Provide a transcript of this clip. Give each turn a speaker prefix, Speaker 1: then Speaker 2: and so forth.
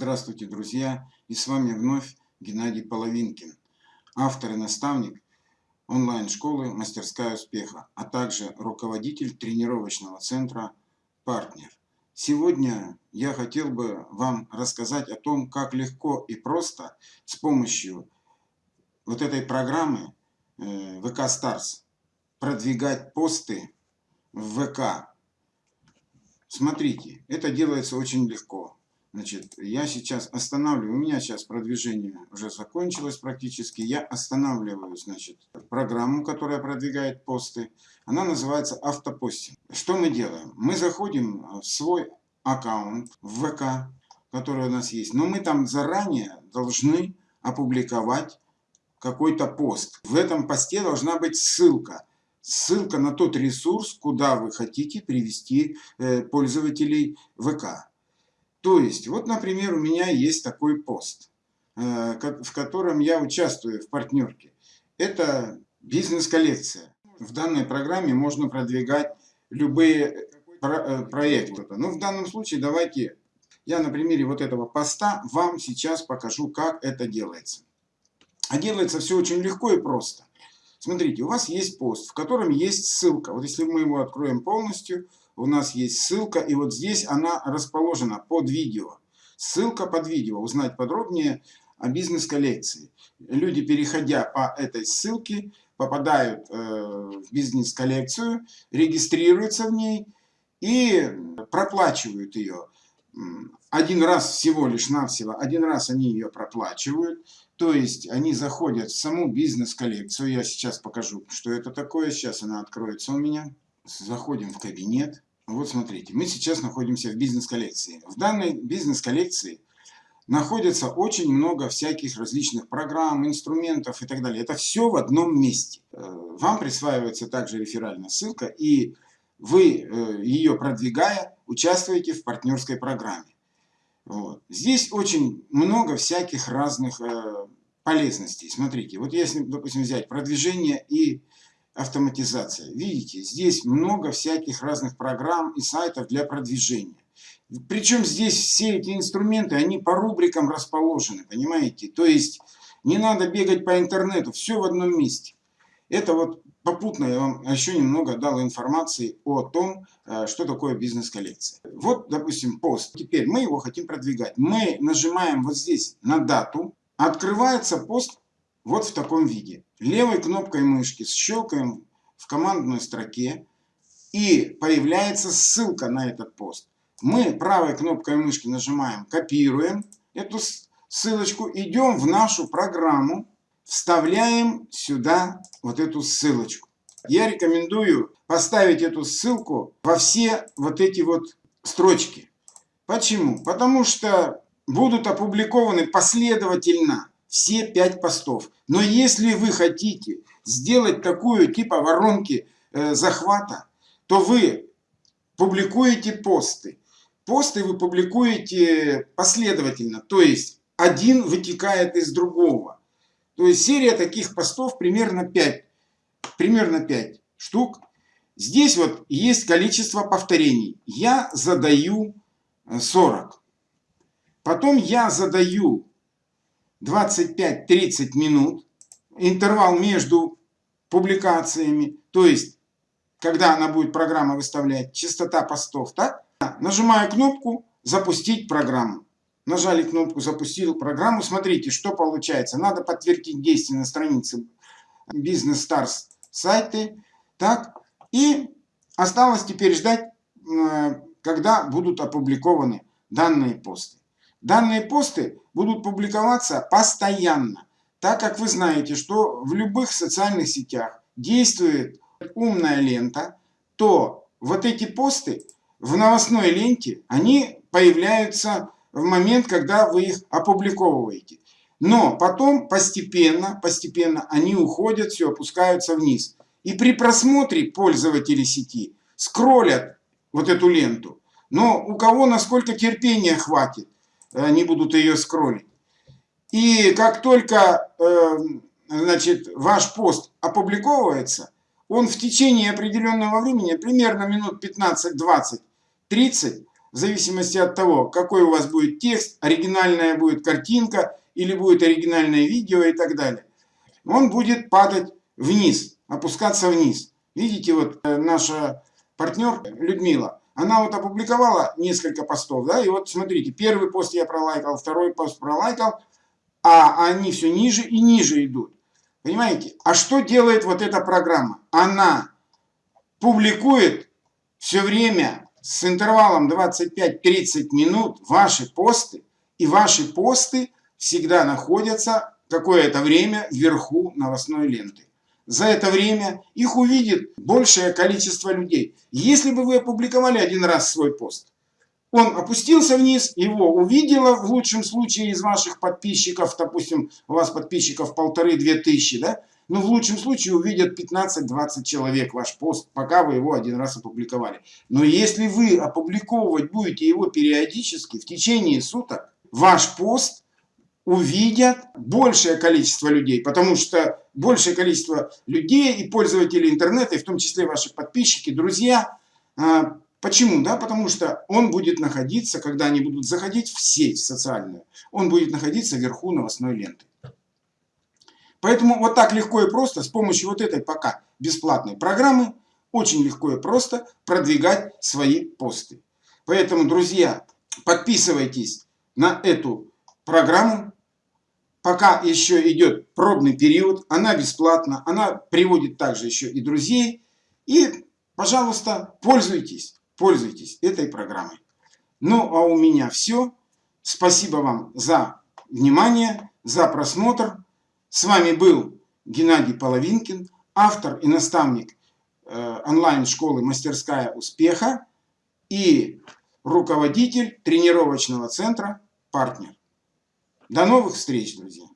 Speaker 1: Здравствуйте, друзья! И с вами вновь Геннадий Половинкин, автор и наставник онлайн-школы «Мастерская успеха», а также руководитель тренировочного центра «Партнер». Сегодня я хотел бы вам рассказать о том, как легко и просто с помощью вот этой программы э, ВК Старс продвигать посты в ВК. Смотрите, это делается очень легко. Значит, я сейчас останавливаю, у меня сейчас продвижение уже закончилось практически. Я останавливаю, значит, программу, которая продвигает посты. Она называется автопостинг. Что мы делаем? Мы заходим в свой аккаунт в ВК, который у нас есть. Но мы там заранее должны опубликовать какой-то пост. В этом посте должна быть ссылка. Ссылка на тот ресурс, куда вы хотите привести э, пользователей ВК. То есть, вот, например, у меня есть такой пост, э, в котором я участвую в партнерке. Это бизнес-коллекция. В данной программе можно продвигать любые э, проекты. Но ну, в данном случае давайте я на примере вот этого поста вам сейчас покажу, как это делается. А делается все очень легко и просто. Смотрите, у вас есть пост, в котором есть ссылка. Вот если мы его откроем полностью, у нас есть ссылка, и вот здесь она расположена под видео. Ссылка под видео, узнать подробнее о бизнес-коллекции. Люди, переходя по этой ссылке, попадают э, в бизнес-коллекцию, регистрируются в ней и проплачивают ее. Один раз всего лишь навсего, один раз они ее проплачивают, то есть они заходят в саму бизнес-коллекцию. Я сейчас покажу, что это такое. Сейчас она откроется у меня. Заходим в кабинет. Вот смотрите, мы сейчас находимся в бизнес-коллекции. В данной бизнес-коллекции находится очень много всяких различных программ, инструментов и так далее. Это все в одном месте. Э, вам присваивается также реферальная ссылка, и вы, э, ее продвигая, участвуете в партнерской программе. Вот. Здесь очень много всяких разных э, полезностей. Смотрите, вот если, допустим, взять продвижение и автоматизация. Видите, здесь много всяких разных программ и сайтов для продвижения. Причем здесь все эти инструменты, они по рубрикам расположены, понимаете? То есть не надо бегать по интернету, все в одном месте. Это вот попутно я вам еще немного дал информации о том, э, что такое бизнес-коллекция. Вот, допустим, пост. Теперь мы его хотим продвигать. Мы нажимаем вот здесь на дату. Открывается пост вот в таком виде. Левой кнопкой мышки щелкаем в командной строке и появляется ссылка на этот пост. Мы правой кнопкой мышки нажимаем «Копируем» эту ссылочку, идем в нашу программу, вставляем сюда вот эту ссылочку. Я рекомендую поставить эту ссылку во все вот эти вот строчки. Почему? Потому что будут опубликованы последовательно все пять постов. Но если вы хотите сделать такую типа воронки э, захвата, то вы публикуете посты. Посты вы публикуете последовательно, то есть один вытекает из другого. То есть серия таких постов примерно 5, примерно 5 штук. Здесь вот есть количество повторений. Я задаю 40. Э, Потом я задаю 25-30 минут, интервал между публикациями, то есть, когда она будет программа выставлять, частота постов, так? Нажимаю кнопку «Запустить программу». Нажали кнопку «Запустил программу». Смотрите, что получается. Надо подтвердить действие на странице Business Stars сайты. Так, и осталось теперь ждать, э, когда будут опубликованы данные посты. Данные посты будут публиковаться постоянно, так как вы знаете, что в любых социальных сетях действует умная лента, то вот эти посты в новостной ленте, они появляются в момент, когда вы их опубликовываете. Но потом постепенно, постепенно они уходят, все опускаются вниз. И при просмотре пользователи сети скроллят вот эту ленту. Но у кого насколько терпения хватит, они будут ее скроллить. И как только э, значит, ваш пост опубликовывается, он в течение определенного времени, примерно минут 15, 20, 30, в зависимости от того, какой у вас будет текст, оригинальная будет картинка или будет оригинальное видео и так далее. Он будет падать вниз, опускаться вниз. Видите, вот э, наша партнер Людмила, она вот опубликовала несколько постов, да, и вот смотрите, первый пост я пролайкал, второй пост пролайкал, а они все ниже и ниже идут. Понимаете? А что делает вот эта программа? Она публикует все время с интервалом 25-30 минут ваши посты, и ваши посты всегда находятся какое-то время вверху новостной ленты. За это время их увидит большее количество людей. Если бы вы опубликовали один раз свой пост, он опустился вниз, его увидела в лучшем случае из ваших подписчиков, допустим, у вас подписчиков полторы-две тысячи, да, но в лучшем случае увидят 15-20 человек ваш пост, пока вы его один раз опубликовали. Но если вы опубликовывать будете его периодически в течение суток, ваш пост увидят большее количество людей, потому что большее количество людей и пользователей интернета, и в том числе ваши подписчики, друзья, а, Почему? Да, потому что он будет находиться, когда они будут заходить в сеть социальную, он будет находиться вверху новостной ленты. Поэтому вот так легко и просто с помощью вот этой пока бесплатной программы очень легко и просто продвигать свои посты. Поэтому, друзья, подписывайтесь на эту программу. Пока еще идет пробный период, она бесплатна, она приводит также еще и друзей. И, пожалуйста, пользуйтесь пользуйтесь этой программой. Ну, а у меня все. Спасибо вам за внимание, за просмотр. С вами был Геннадий Половинкин, автор и наставник э, онлайн-школы «Мастерская успеха» и руководитель тренировочного центра «Партнер». До новых встреч, друзья!